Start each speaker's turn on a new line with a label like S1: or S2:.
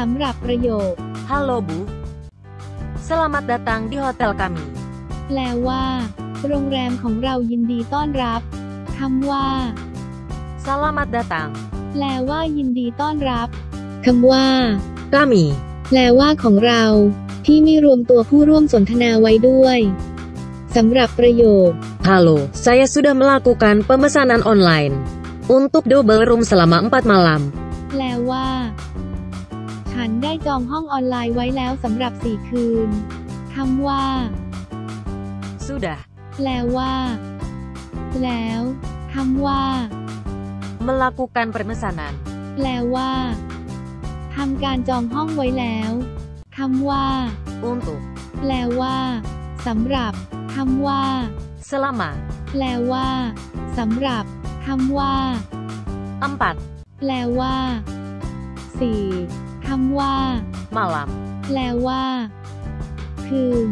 S1: สำหรับประโยค
S2: Halo Bu. Selamat datang di hotel kami.
S1: แปลว่า โรงแรมของเรายินดีต้อนรับคำว่า
S2: Selamat datang.
S1: แปลว่ายินดีต้อนรับคำว่า
S2: Kami.
S1: แปลว่าของเรา ที่ไม่รวมตัวผู้ร่วมสนทนาไว้ด้วยสำหรับประโยค
S2: Halo, saya sudah melakukan pemesanan online untuk double room selama 4 malam.
S1: แปลว่า ฉันได้จองห้องออนไลน์ไว้แล้วสำหรับสี่คืน คำว่า
S2: Sudah
S1: แปลว่า แล้วคำว่า
S2: melakukan pemesanan
S1: แปลว่าทำการจองห้องไว้แล้วคำว่า
S2: untuk
S1: แปลว่าสำหรับคำว่า
S2: selama
S1: แปลว่าสำหรับคำว่า
S2: 4
S1: แปลว่าสี่คำว่า
S2: malam.
S1: แปลว่า คืน